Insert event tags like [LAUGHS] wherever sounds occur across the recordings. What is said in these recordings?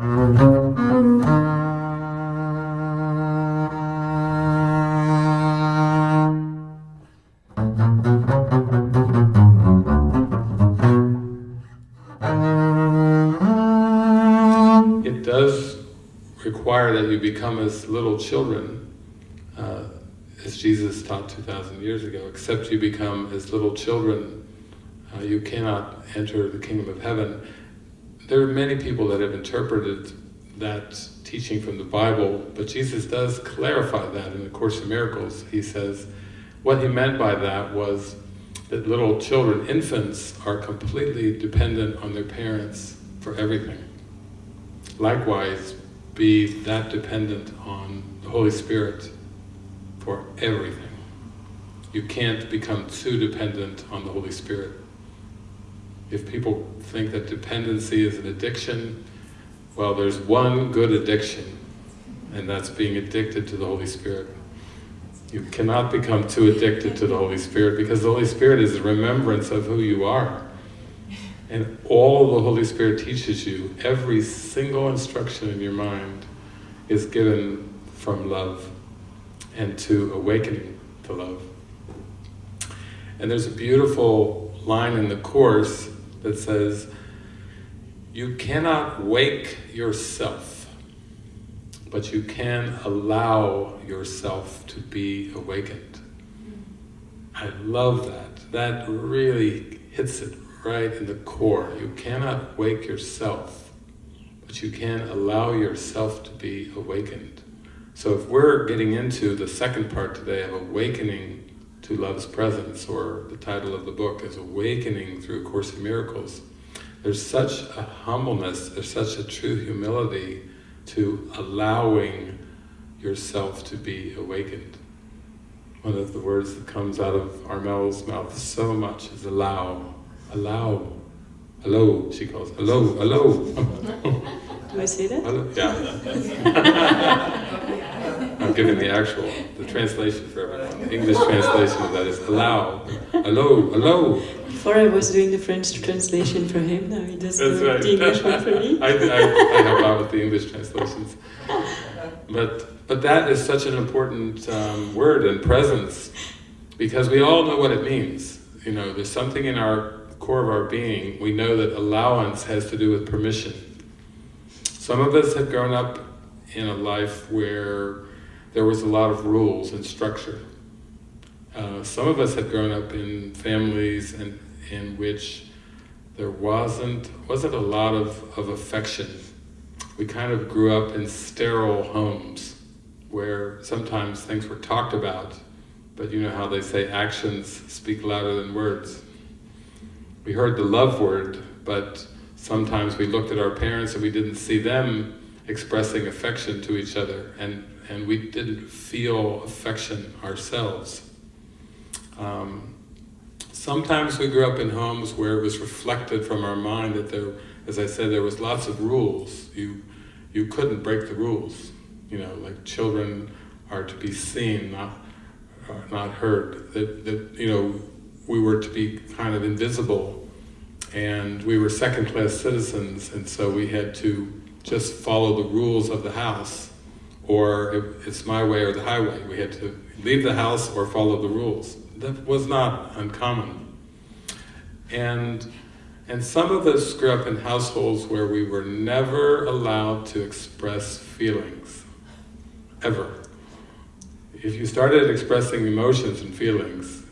It does require that you become as little children, uh, as Jesus taught 2,000 years ago, except you become as little children, uh, you cannot enter the kingdom of heaven. There are many people that have interpreted that teaching from the Bible, but Jesus does clarify that in the Course in Miracles. He says, what he meant by that was that little children, infants, are completely dependent on their parents for everything. Likewise, be that dependent on the Holy Spirit for everything. You can't become too dependent on the Holy Spirit. If people think that dependency is an addiction, well, there's one good addiction, and that's being addicted to the Holy Spirit. You cannot become too addicted to the Holy Spirit because the Holy Spirit is a remembrance of who you are. And all the Holy Spirit teaches you, every single instruction in your mind is given from love and to awakening to love. And there's a beautiful line in the Course that says, you cannot wake yourself, but you can allow yourself to be awakened. I love that. That really hits it right in the core. You cannot wake yourself, but you can allow yourself to be awakened. So if we're getting into the second part today of awakening to love's presence, or the title of the book is Awakening Through a Course in Miracles, there's such a humbleness, there's such a true humility to allowing yourself to be awakened. One of the words that comes out of Armel's mouth so much is allow, allow, hello, she calls, hello, hello. Do I say that? Hello, yeah. [LAUGHS] I'm giving the actual, the translation for everyone. The English translation of that is allow, hello, hello. Before I was doing the French translation for him, now he does the, right. the English one for me. [LAUGHS] I, I, I help out with the English translations. But, but that is such an important um, word and presence because we all know what it means. You know, there's something in our core of our being, we know that allowance has to do with permission. Some of us have grown up in a life where there was a lot of rules and structure. Uh, some of us had grown up in families and in which there wasn't wasn't a lot of, of affection. We kind of grew up in sterile homes where sometimes things were talked about, but you know how they say actions speak louder than words. We heard the love word, but sometimes we looked at our parents and we didn't see them expressing affection to each other, and, and we didn't feel affection ourselves. Um, sometimes we grew up in homes where it was reflected from our mind that there, as I said, there was lots of rules. You, you couldn't break the rules. You know, like children are to be seen, not, not heard. That, that, you know, we were to be kind of invisible and we were second-class citizens and so we had to just follow the rules of the house or it's my way or the highway. We had to leave the house or follow the rules. That was not uncommon. And, and some of us grew up in households where we were never allowed to express feelings, ever. If you started expressing emotions and feelings,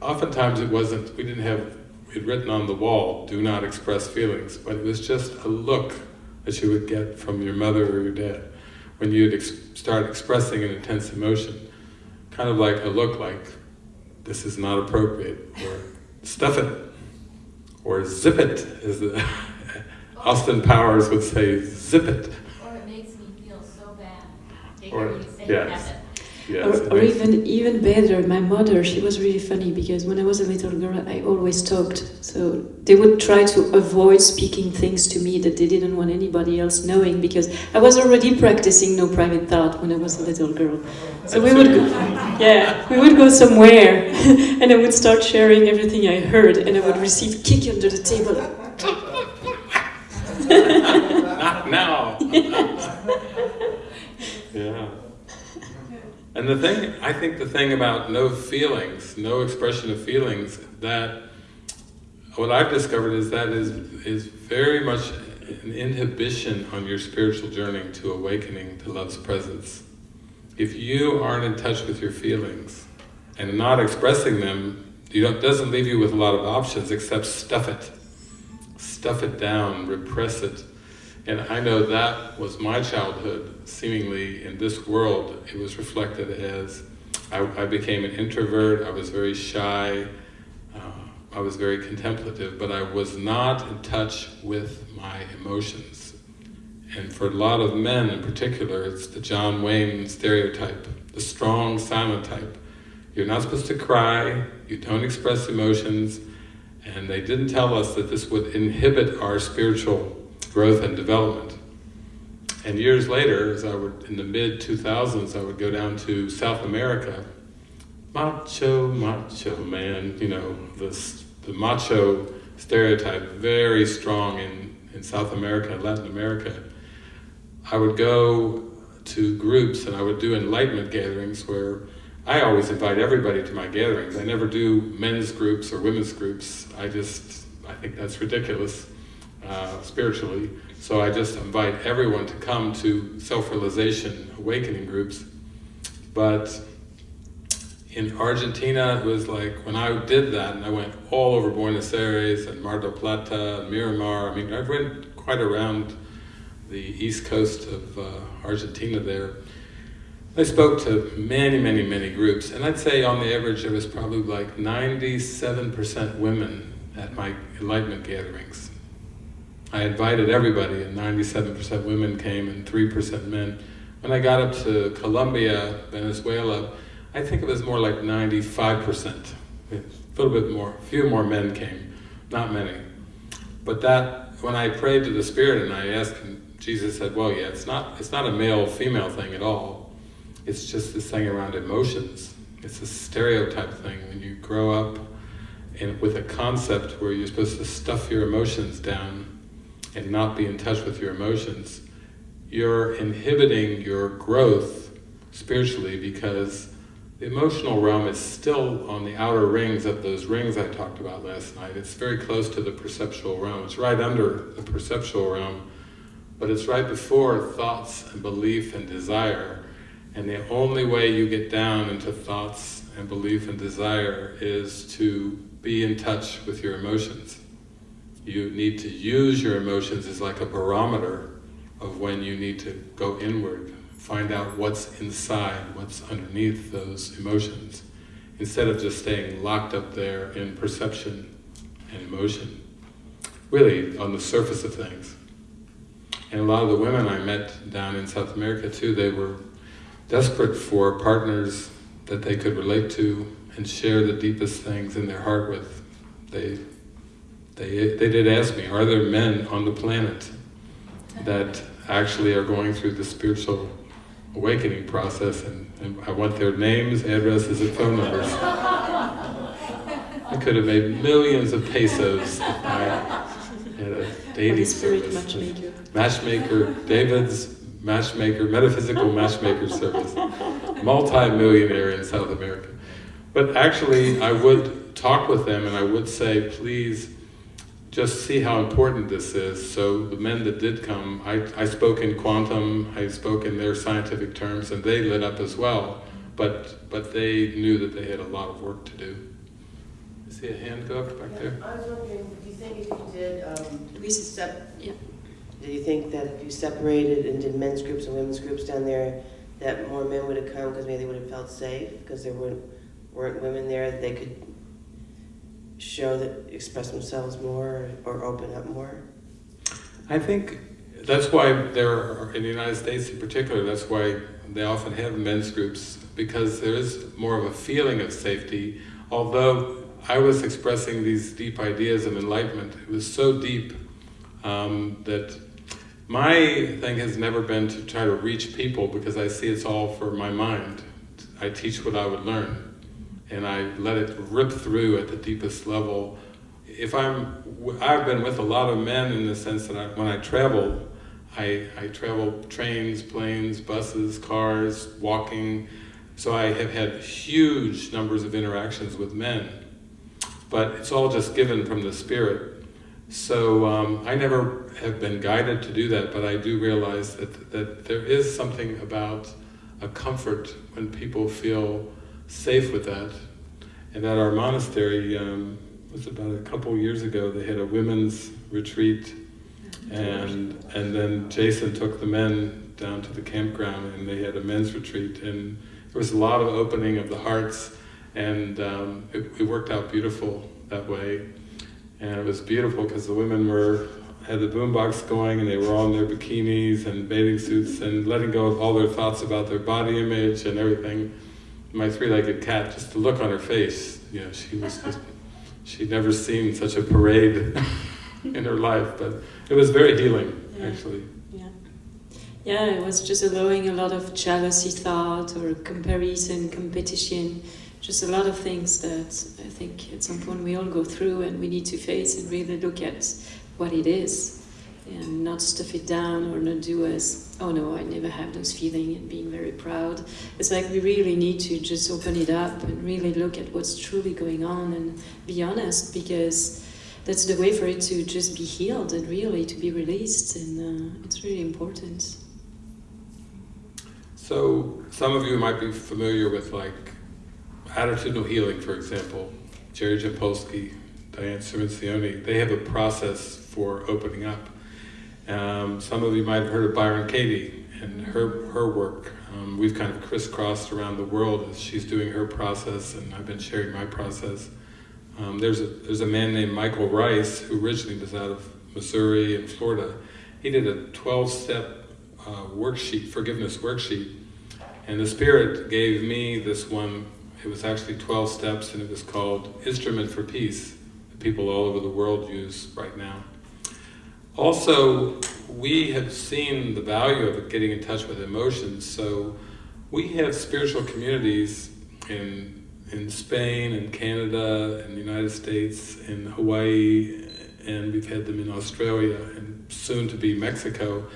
oftentimes it wasn't, we didn't have it written on the wall, do not express feelings, but it was just a look that you would get from your mother or your dad when you'd ex start expressing an intense emotion. Kind of like a look like, this is not appropriate, or stuff it, or zip it, as the [LAUGHS] Austin Powers would say, zip it. Or it makes me feel so bad. Or, say yes. Yes, or, or even even better, my mother, she was really funny because when I was a little girl, I always talked. So they would try to avoid speaking things to me that they didn't want anybody else knowing because I was already practicing no private thought when I was a little girl. So we would, go, yeah, we would go somewhere, [LAUGHS] and I would start sharing everything I heard, and I would receive kick under the table. Not now. [LAUGHS] [LAUGHS] yeah. And the thing, I think the thing about no feelings, no expression of feelings, that what I've discovered is that is is very much an inhibition on your spiritual journey to awakening to love's presence. If you aren't in touch with your feelings and not expressing them, you don't, doesn't leave you with a lot of options except stuff it. Stuff it down, repress it. And I know that was my childhood, seemingly in this world, it was reflected as I, I became an introvert, I was very shy, uh, I was very contemplative, but I was not in touch with my emotions. And for a lot of men in particular, it's the John Wayne stereotype, the strong, silent type. You're not supposed to cry, you don't express emotions, and they didn't tell us that this would inhibit our spiritual growth and development. And years later, as I would, in the mid-2000s, I would go down to South America. Macho, macho man, you know, this, the macho stereotype, very strong in, in South America and Latin America. I would go to groups and I would do enlightenment gatherings where I always invite everybody to my gatherings. I never do men's groups or women's groups. I just, I think that's ridiculous uh, spiritually. So I just invite everyone to come to self-realization awakening groups. But in Argentina, it was like, when I did that, and I went all over Buenos Aires and Mar del Plata and Miramar, I mean, I went quite around the east coast of uh, Argentina there. I spoke to many, many, many groups, and I'd say on the average there was probably like 97% women at my enlightenment gatherings. I invited everybody, and 97% women came and 3% men. When I got up to Colombia, Venezuela, I think it was more like 95%. A little bit more, a few more men came, not many. But that, when I prayed to the Spirit and I asked him, Jesus said, well, yeah, it's not, it's not a male-female thing at all. It's just this thing around emotions. It's a stereotype thing. When you grow up and with a concept where you're supposed to stuff your emotions down and not be in touch with your emotions, you're inhibiting your growth spiritually because the emotional realm is still on the outer rings of those rings I talked about last night. It's very close to the perceptual realm. It's right under the perceptual realm but it's right before thoughts and belief and desire. And the only way you get down into thoughts and belief and desire is to be in touch with your emotions. You need to use your emotions as like a barometer of when you need to go inward, find out what's inside, what's underneath those emotions, instead of just staying locked up there in perception and emotion, really on the surface of things. And a lot of the women I met down in South America too, they were desperate for partners that they could relate to and share the deepest things in their heart with. They, they, they did ask me, are there men on the planet that actually are going through the spiritual awakening process and, and I want their names, addresses, and phone numbers. I could have made millions of pesos if I had a dating service. matchmaker. Matchmaker, David's matchmaker, metaphysical matchmaker service. Multi-millionaire in South America. But actually, I would talk with them and I would say, please, just see how important this is. So the men that did come, I, I spoke in quantum, I spoke in their scientific terms, and they lit up as well. But, but they knew that they had a lot of work to do. I see a hand go up back there? I was wondering, do you think if you did, um, We s- sep- yeah. do you think that if you separated and did men's groups and women's groups down there, that more men would have come because maybe they would have felt safe because there weren't, weren't women there that they could show that, express themselves more or open up more? I think that's why there are, in the United States in particular, that's why they often have men's groups, because there is more of a feeling of safety, although I was expressing these deep ideas of enlightenment, it was so deep um, that my thing has never been to try to reach people because I see it's all for my mind. I teach what I would learn and I let it rip through at the deepest level. If I'm, I've been with a lot of men in the sense that I, when I travel, I, I travel trains, planes, buses, cars, walking. So I have had huge numbers of interactions with men. But it's all just given from the Spirit. So um, I never have been guided to do that, but I do realize that, that there is something about a comfort when people feel safe with that. And at our monastery, um, was about a couple years ago, they had a women's retreat. And and then Jason took the men down to the campground and they had a men's retreat. And there was a lot of opening of the hearts and um, it, it, worked out beautiful that way. And it was beautiful because the women were had the boombox going and they were all in their bikinis and bathing suits and letting go of all their thoughts about their body image and everything my three-legged cat just the look on her face you know she was just [LAUGHS] she'd never seen such a parade [LAUGHS] in her life but it was very healing, yeah. actually. Yeah. Yeah, it was just allowing a lot of jealousy thought or comparison, competition, just a lot of things that I think at some point we all go through and we need to face and really look at what it is and not stuff it down or not do as, oh no, I never have those feelings and being very proud. It's like we really need to just open it up and really look at what's truly going on and be honest because that's the way for it to just be healed and really to be released, and uh, it's really important. So, some of you might be familiar with like attitudinal healing, for example. Jerry Jampolsky, Diane Cirincione, they have a process for opening up. Um, some of you might have heard of Byron Katie and her, her work. Um, we've kind of crisscrossed around the world as she's doing her process, and I've been sharing my process. Um, there's, a, there's a man named Michael Ryce who originally was out of Missouri and Florida. He did a 12-step uh, worksheet, forgiveness worksheet, and the Spirit gave me this one. It was actually 12 steps, and it was called Instrument for Peace, that people all over the world use right now. Also, we have seen the value of getting in touch with emotions, so we have spiritual communities in in Spain and Canada and the United States and Hawaii and we've had them in Australia and soon to be Mexico.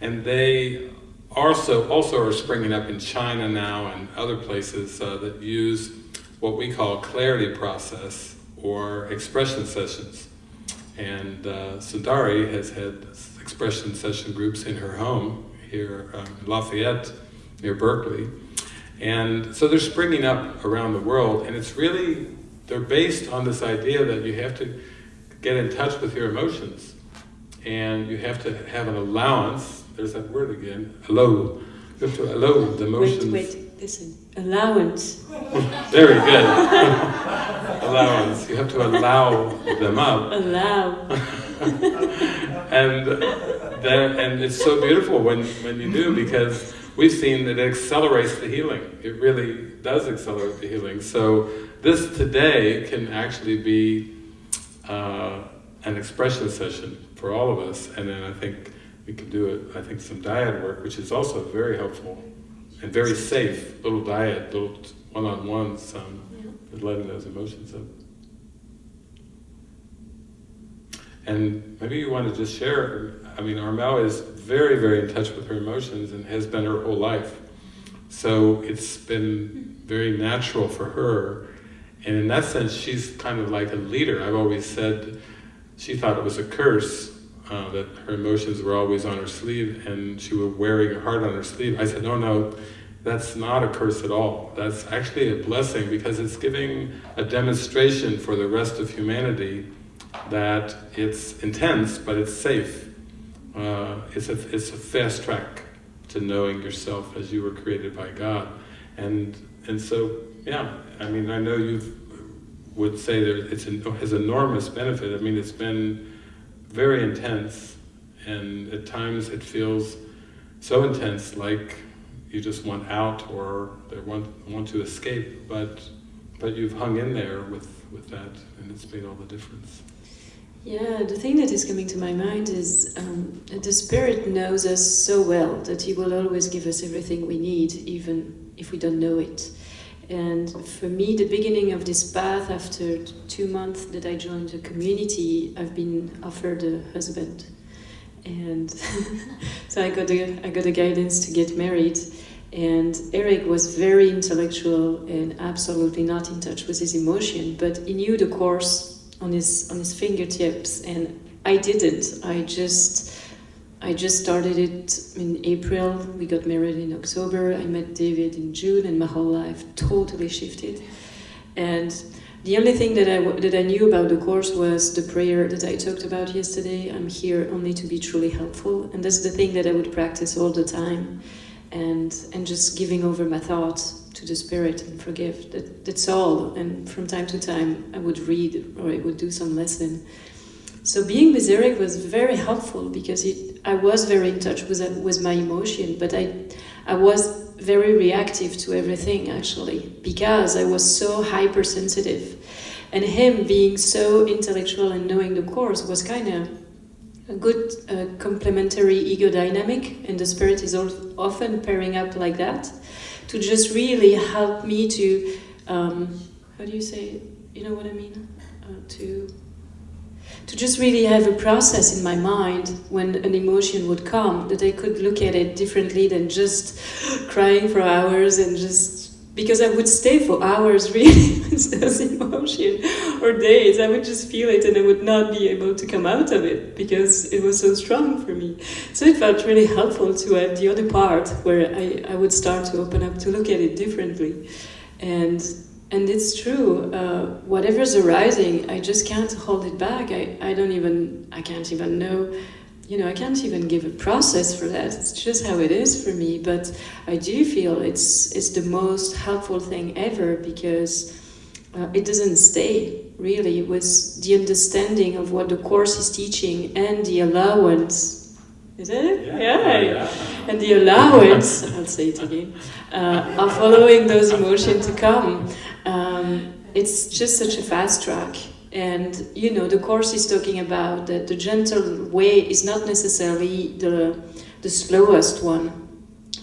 And they also also are springing up in China now and other places uh, that use what we call clarity process or expression sessions and uh, Sundari has had expression session groups in her home here um, in Lafayette near Berkeley and so they're springing up around the world, and it's really, they're based on this idea that you have to get in touch with your emotions. And you have to have an allowance, there's that word again, allow. You have to allow the emotions. Wait, wait, listen. Allowance. Very good. [LAUGHS] allowance. You have to allow them up. Allow. [LAUGHS] and, and it's so beautiful when, when you do because we've seen that it accelerates the healing. It really does accelerate the healing. So this today can actually be uh, an expression session for all of us, and then I think we can do it, I think some dyad work, which is also very helpful and very safe, little dyad, little one-on-ones um, with letting those emotions up. And maybe you want to just share, I mean, Armel is very, very in touch with her emotions and has been her whole life. So it's been very natural for her. And in that sense, she's kind of like a leader. I've always said she thought it was a curse uh, that her emotions were always on her sleeve and she was wearing her heart on her sleeve. I said, no, no, that's not a curse at all. That's actually a blessing because it's giving a demonstration for the rest of humanity that it's intense, but it's safe. Uh, it's, a, it's a fast track to knowing yourself as you were created by God. And, and so, yeah, I mean, I know you would say that it's has enormous benefit. I mean, it's been very intense, and at times it feels so intense, like you just want out or want, want to escape, but, but you've hung in there with, with that, and it's made all the difference. Yeah, the thing that is coming to my mind is um, the Spirit knows us so well that He will always give us everything we need, even if we don't know it. And for me, the beginning of this path, after two months that I joined the community, I've been offered a husband. and [LAUGHS] so I got a, I got a guidance to get married. And Eric was very intellectual and absolutely not in touch with his emotion, but he knew the course on his on his fingertips, and I didn't. I just I just started it in April. We got married in October. I met David in June, and my whole life totally shifted. And the only thing that I that I knew about the course was the prayer that I talked about yesterday. I'm here only to be truly helpful, and that's the thing that I would practice all the time and and just giving over my thoughts to the spirit and forgive that that's all and from time to time i would read or i would do some lesson so being with eric was very helpful because it, i was very in touch with with my emotion but i i was very reactive to everything actually because i was so hypersensitive and him being so intellectual and knowing the course was kind of a good uh, complementary ego dynamic, and the spirit is often pairing up like that to just really help me to, um, how do you say, you know what I mean? Uh, to to just really have a process in my mind when an emotion would come that I could look at it differently than just [GASPS] crying for hours and just because I would stay for hours [LAUGHS] really with those emotion or days. I would just feel it and I would not be able to come out of it because it was so strong for me. So it felt really helpful to have the other part where I, I would start to open up to look at it differently. And and it's true, uh, whatever's arising, I just can't hold it back. I, I don't even, I can't even know you know, I can't even give a process for that. It's just how it is for me. But I do feel it's it's the most helpful thing ever because uh, it doesn't stay really with the understanding of what the course is teaching and the allowance. Is it? Yeah. yeah. yeah. And the allowance, I'll say it again, uh, of following those emotions to come. Um, it's just such a fast track and you know, the course is talking about that the gentle way is not necessarily the the slowest one.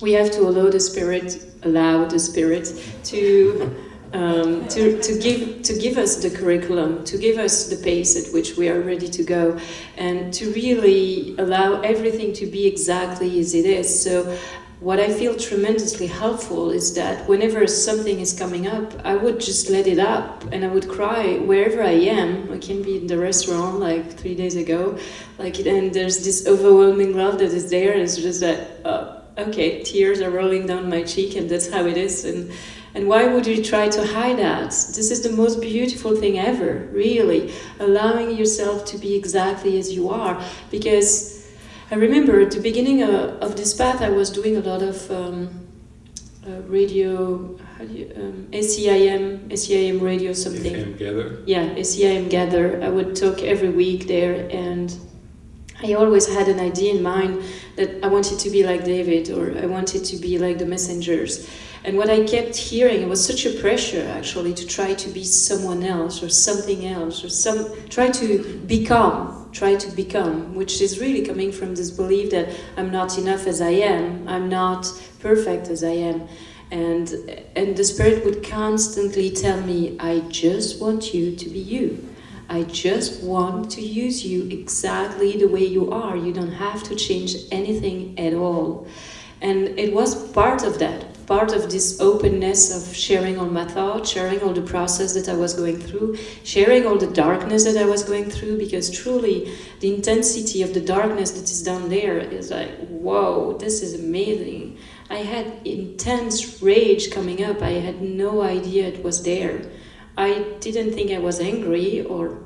We have to allow the spirit, allow the spirit to. Um, to, to give to give us the curriculum, to give us the pace at which we are ready to go, and to really allow everything to be exactly as it is. So what I feel tremendously helpful is that whenever something is coming up, I would just let it up and I would cry wherever I am. I can be in the restaurant like three days ago, like, and there's this overwhelming love that is there, it's just that, uh, okay, tears are rolling down my cheek, and that's how it is. And and why would you try to hide that? This is the most beautiful thing ever, really, allowing yourself to be exactly as you are, because I remember at the beginning uh, of this path, I was doing a lot of um, uh, radio, how do you, um, ACIM, ACIM radio something. ACIM Gather? Yeah, ACIM Gather. I would talk every week there, and I always had an idea in mind that I wanted to be like David, or I wanted to be like the messengers. And what I kept hearing, it was such a pressure actually to try to be someone else or something else or some try to become, try to become, which is really coming from this belief that I'm not enough as I am, I'm not perfect as I am. And and the spirit would constantly tell me, I just want you to be you. I just want to use you exactly the way you are. You don't have to change anything at all. And it was part of that part of this openness of sharing all my thoughts, sharing all the process that I was going through, sharing all the darkness that I was going through, because truly the intensity of the darkness that is down there is like, whoa, this is amazing. I had intense rage coming up. I had no idea it was there. I didn't think I was angry or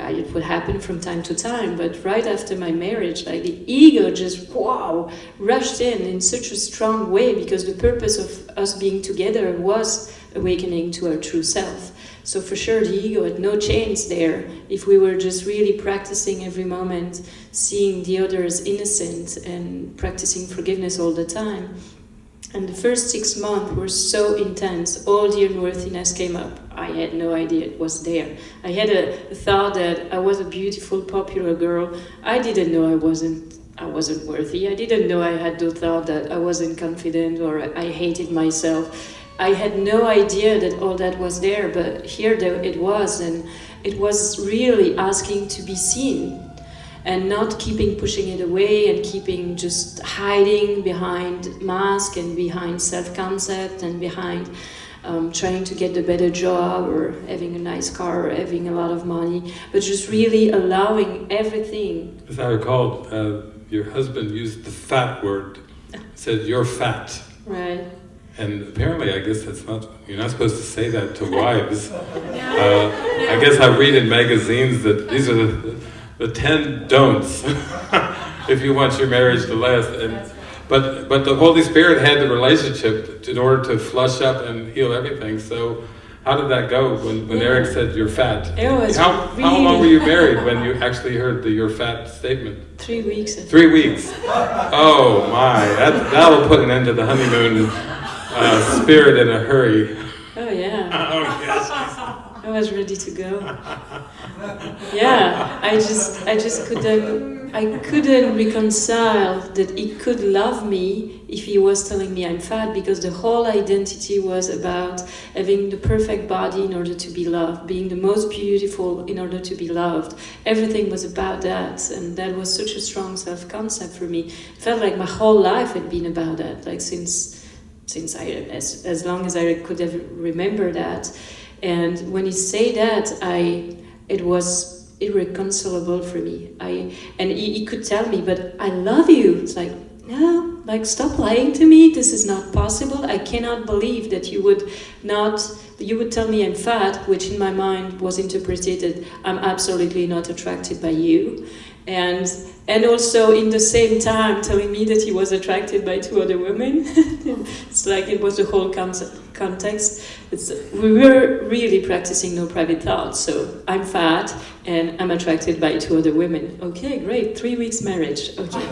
Uh, it would happen from time to time, but right after my marriage, like the ego just wow rushed in in such a strong way because the purpose of us being together was awakening to our true self. So for sure, the ego had no chance there if we were just really practicing every moment, seeing the other as innocent and practicing forgiveness all the time. And the first six months were so intense, all the unworthiness came up. I had no idea it was there. I had a, thought that I was a beautiful, popular girl. I didn't know I wasn't I wasn't worthy. I didn't know I had the thought that I wasn't confident or I hated myself. I had no idea that all that was there, but here it was, and it was really asking to be seen. And not keeping pushing it away and keeping just hiding behind mask and behind self-concept and behind um, trying to get a better job or having a nice car or having a lot of money, but just really allowing everything. As I recall, uh, your husband used the fat word. Said you're fat. Right. And apparently, I guess that's not, you're not supposed to say that to [LAUGHS] wives. Uh, I guess I read in magazines that these are the, the 10 don'ts [LAUGHS] if you want your marriage to last. And, but, but the Holy Spirit had the relationship in order to flush up and heal everything. So, how did that go when, when Yeah. Eric said you're fat? It was how, how long were you married when you actually heard the you're fat statement? Three weeks. Three weeks. Oh my, that, that'll put an end to the honeymoon uh, spirit in a hurry. Oh yeah. [LAUGHS] Oh yes. I was ready to go. Yeah, I just, I just couldn't, I couldn't reconcile that he could love me if he was telling me I'm fat because the whole identity was about having the perfect body in order to be loved, being the most beautiful in order to be loved. Everything was about that, and that was such a strong self-concept for me. It felt like my whole life had been about that, like since since I as as long as I could ever remember that. And when he say that, I it was irreconcilable for me. I and he, he could tell me, but I love you. It's like no, like stop lying to me. This is not possible. I cannot believe that you would not. You would tell me I'm fat, which in my mind was interpreted I'm absolutely not attracted by you, and and also in the same time telling me that he was attracted by two other women. [LAUGHS] it's like it was the whole context. It's, we were really practicing no private thoughts. So I'm fat and I'm attracted by two other women. Okay, great. Three weeks marriage. Okay,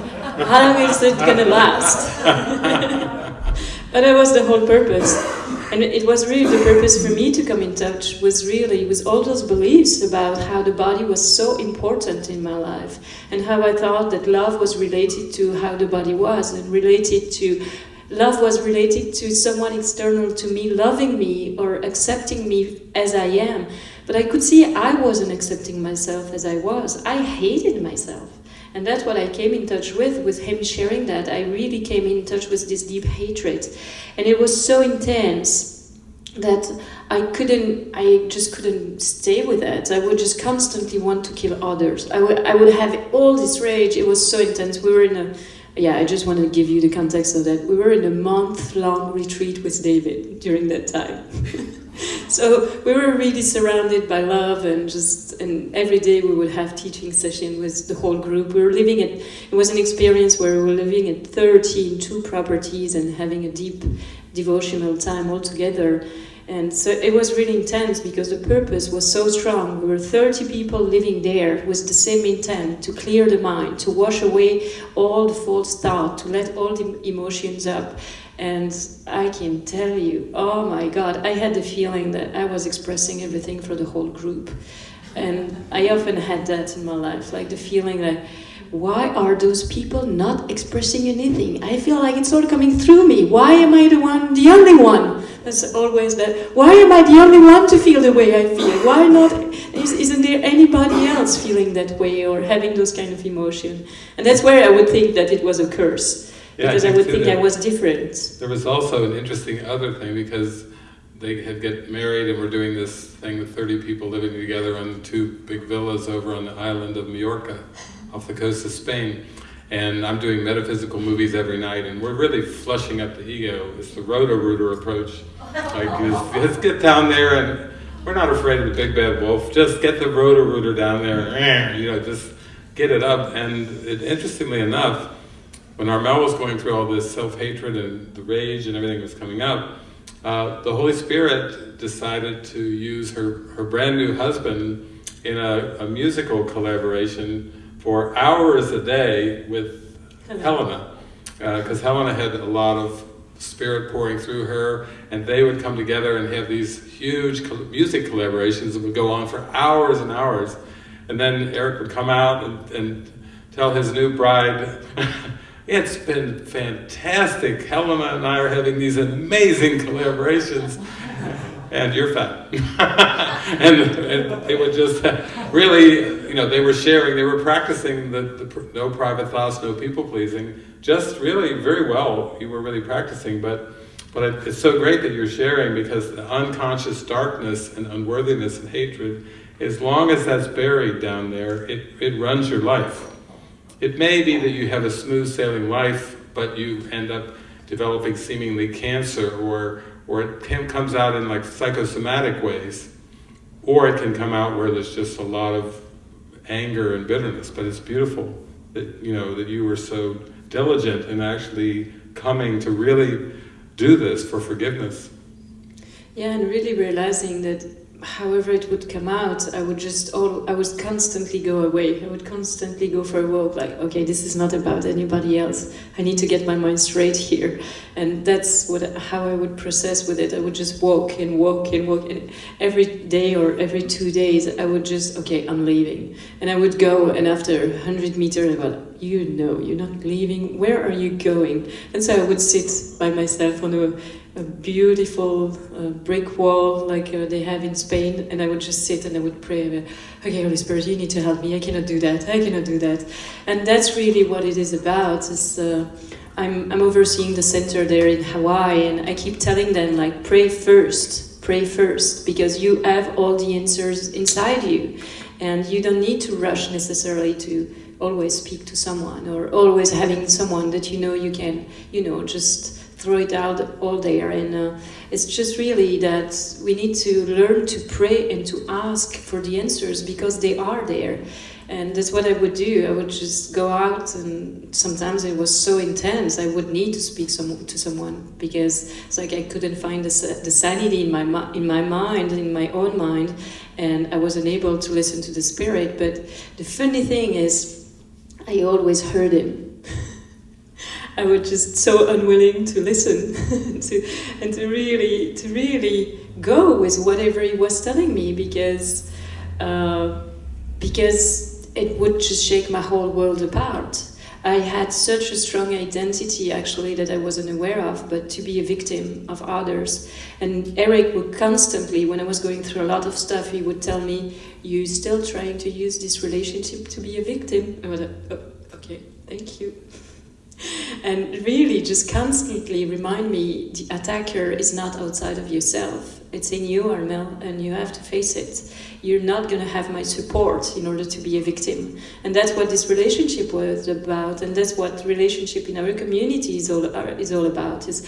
how long is it gonna last? [LAUGHS] but that was the whole purpose. And it was really the purpose for me to come in touch was really with all those beliefs about how the body was so important in my life and how I thought that love was related to how the body was and related to love was related to someone external to me loving me or accepting me as I am. But I could see I wasn't accepting myself as I was. I hated myself. And that's what I came in touch with, with him sharing that. I really came in touch with this deep hatred. And it was so intense that I couldn't, I just couldn't stay with that. I would just constantly want to kill others. I would, I would have all this rage. It was so intense. We were in a, yeah, I just want to give you the context of that. We were in a month long retreat with David during that time. [LAUGHS] [LAUGHS] so we were really surrounded by love and just and every day we would have teaching session with the whole group we were living at it was an experience where we were living at 30 in two properties and having a deep devotional time all together and so it was really intense because the purpose was so strong. We were 30 people living there with the same intent to clear the mind, to wash away all the false thought, to let all the emotions up. And I can tell you, oh my God, I had the feeling that I was expressing everything for the whole group. And I often had that in my life, like the feeling that why are those people not expressing anything? I feel like it's all coming through me. Why am I the one, the only one? That's always that. Why am I the only one to feel the way I feel? Why not? Is, isn't there anybody else feeling that way or having those kind of emotion? And that's where I would think that it was a curse Yeah, because I, think would think that- I was different. There was also an interesting other thing because they had get married and were doing this thing with 30 people living together on two big villas over on the island of Majorca off the coast of Spain. And I'm doing metaphysical movies every night and we're really flushing up the ego. It's the roto-rooter approach. Like, [LAUGHS] just, let's get down there and we're not afraid of the big bad wolf. Just get the roto-rooter down there and, you know, just get it up. And it, interestingly enough, when Armel was going through all this self-hatred and the rage and everything was coming up, uh, the Holy Spirit decided to use her, her brand new husband in a, a musical collaboration for hours a day with Helena. Because Helena had a lot of spirit pouring through her, and they would come together and have these huge music collaborations that would go on for hours and hours. And then Eric would come out and, and tell his new bride, [LAUGHS] It's been fantastic. Helena and I are having these amazing collaborations. and you're fat. [LAUGHS] and, and they would just really, you know, they were sharing, they were practicing the, the no private thoughts, no people pleasing, just really very well. You were really practicing, but but it, it's so great that you're sharing because the unconscious darkness and unworthiness and hatred, as long as that's buried down there, it, it runs your life. It may be that you have a smooth sailing life, but you end up developing seemingly cancer or or it can, comes out in like psychosomatic ways, or it can come out where there's just a lot of anger and bitterness. But it's beautiful that you know that you were so diligent in actually coming to really do this for forgiveness. Yeah, and really realizing that however it would come out, I would just all I would constantly go away. I would constantly go for a walk. Like, okay, this is not about anybody else. I need to get my mind straight here, and that's what how I would process with it. I would just walk and walk and walk, and every day or every two days, I would just okay, I'm leaving, and I would go, and after hundred meters, I would, you know, you're not leaving. Where are you going? And so I would sit by myself on a a beautiful uh, brick wall like uh, they have in Spain, and I would just sit and I would pray, okay, Holy Spirit, you need to help me. I cannot do that. I cannot do that. And that's really what it is about. Is uh, I'm I'm overseeing the center there in Hawaii, and I keep telling them like, pray first, pray first, because you have all the answers inside you, and you don't need to rush necessarily to always speak to someone or always having someone that you know you can, you know, just throw it out all there. And uh, it's just really that we need to learn to pray and to ask for the answers because they are there. And that's what I would do. I would just go out, and sometimes it was so intense. I would need to speak some, to someone because it's like I couldn't find the, the sanity in my in my mind, in my own mind, and I wasn't able to listen to the spirit. But the funny thing is, I always heard him [LAUGHS] I was just so unwilling to listen [LAUGHS] to and to really to really go with whatever he was telling me because uh, because it would just shake my whole world apart. I had such a strong identity actually that I wasn't aware of, but to be a victim of others. And Eric would constantly, when I was going through a lot of stuff, he would tell me, "You still trying to use this relationship to be a victim?" I was like, oh, "Okay, thank you." And really just constantly remind me the attacker is not outside of yourself. It's in you, Armel, and you have to face it. You're not going to have my support in order to be a victim. And that's what this relationship was about, and that's what relationship in our community is all, uh, is all about. Is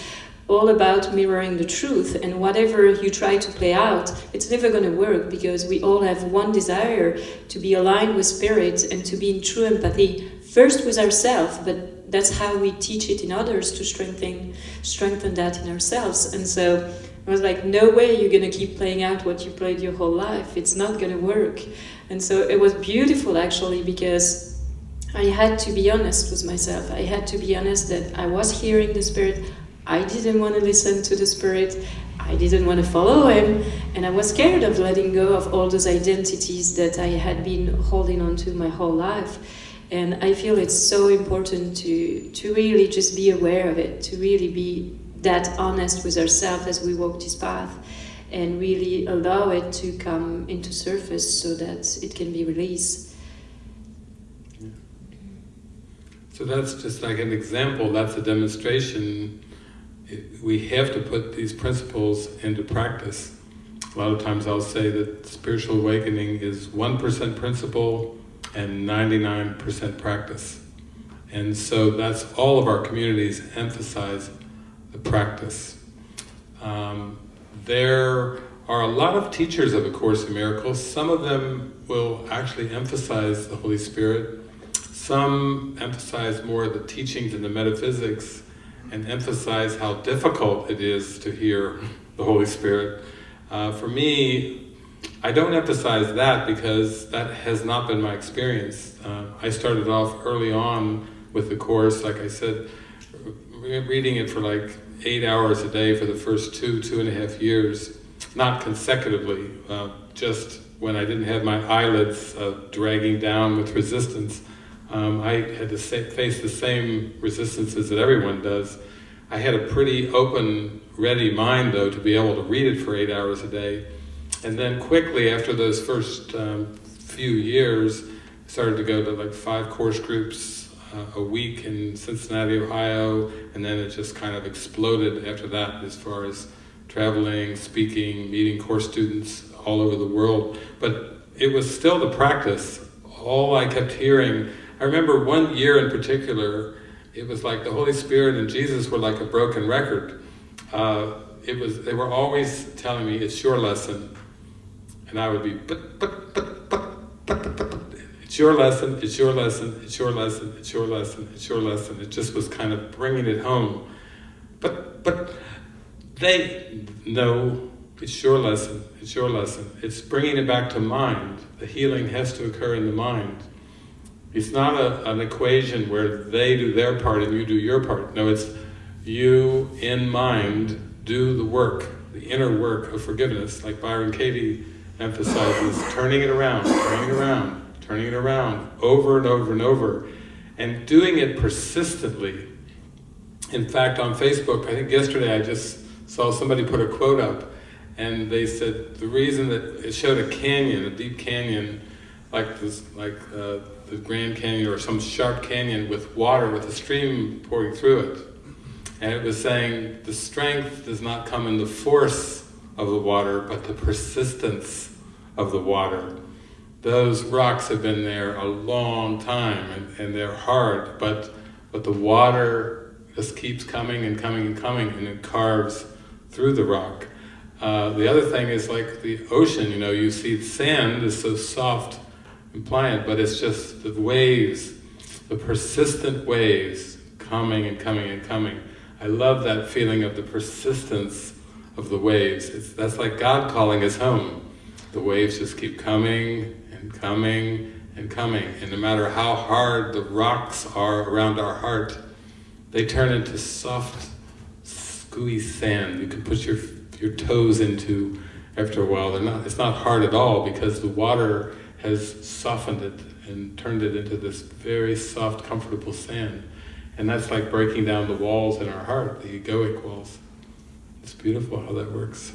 all about mirroring the truth and whatever you try to play out it's never going to work because we all have one desire to be aligned with spirit and to be in true empathy first with ourselves but that's how we teach it in others to strengthen strengthen that in ourselves. And so I was like, no way you're gonna keep playing out what you played your whole life. It's not gonna work. And so it was beautiful actually because I had to be honest with myself. I had to be honest that I was hearing the spirit. I didn't want to listen to the spirit. I didn't want to follow him, and I was scared of letting go of all those identities that I had been holding on to my whole life. And I feel it's so important to, to really just be aware of it, to really be that honest with ourselves as we walk this path and really allow it to come into surface so that it can be released. So that's just like an example, that's a demonstration. We have to put these principles into practice. A lot of times I'll say that spiritual awakening is 1% principle, and 99% practice. And so that's all of our communities emphasize the practice. Um, there are a lot of teachers of A Course in Miracles. Some of them will actually emphasize the Holy Spirit. Some emphasize more the teachings and the metaphysics and emphasize how difficult it is to hear the Holy Spirit. Uh, for me, I don't emphasize that because that has not been my experience. Uh, I started off early on with the Course, like I said, reading it for like eight hours a day for the first two, two and a half years, not consecutively, uh, just when I didn't have my eyelids uh, dragging down with resistance. Um, I had to face the same resistances that everyone does. I had a pretty open, ready mind though to be able to read it for eight hours a day. And then quickly after those first um, few years, I started to go to like five course groups uh, a week in Cincinnati, Ohio, and then it just kind of exploded after that as far as traveling, speaking, meeting course students all over the world. But it was still the practice. All I kept hearing, I remember one year in particular, it was like the Holy Spirit and Jesus were like a broken record. Uh, it was, they were always telling me, it's your lesson. And I would be, but, but, but, but, but, but, but, it's your lesson, it's your lesson, it's your lesson, it's your lesson, it's your lesson. It just was kind of bringing it home. But, but, they know it's your lesson, it's your lesson. It's bringing it back to mind. The healing has to occur in the mind. It's not a, an equation where they do their part and you do your part. No, it's you in mind do the work, the inner work of forgiveness, like Byron Katie emphasizes, turning it around, turning it around, turning it around, over and over and over, and doing it persistently. In fact, on Facebook, I think yesterday I just saw somebody put a quote up, and they said the reason that it showed a canyon, a deep canyon, like this, like uh, the Grand Canyon or some sharp canyon with water, with a stream pouring through it. And it was saying the strength does not come in the force of the water, but the persistence of the water. Those rocks have been there a long time and, and they're hard, but, but the water just keeps coming and coming and coming and it carves through the rock. Uh, the other thing is like the ocean, you know, you see the sand is so soft and pliant, but it's just the waves, the persistent waves coming and coming and coming. I love that feeling of the persistence of the waves. It's, that's like God calling us home. The waves just keep coming and coming and coming, and no matter how hard the rocks are around our heart, they turn into soft, gooey sand. You can put your your toes into after a while. They're not. It's not hard at all because the water has softened it and turned it into this very soft, comfortable sand. And that's like breaking down the walls in our heart, the egoic walls. It's beautiful how that works.